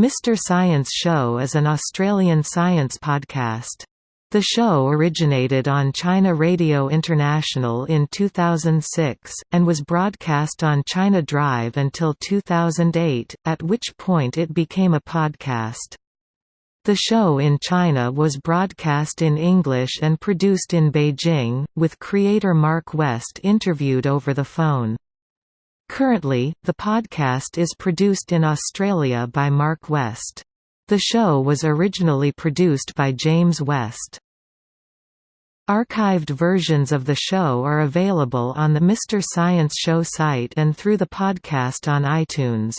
Mr. Science Show is an Australian science podcast. The show originated on China Radio International in 2006, and was broadcast on China Drive until 2008, at which point it became a podcast. The show in China was broadcast in English and produced in Beijing, with creator Mark West interviewed over the phone. Currently, the podcast is produced in Australia by Mark West. The show was originally produced by James West. Archived versions of the show are available on the Mr. Science Show site and through the podcast on iTunes.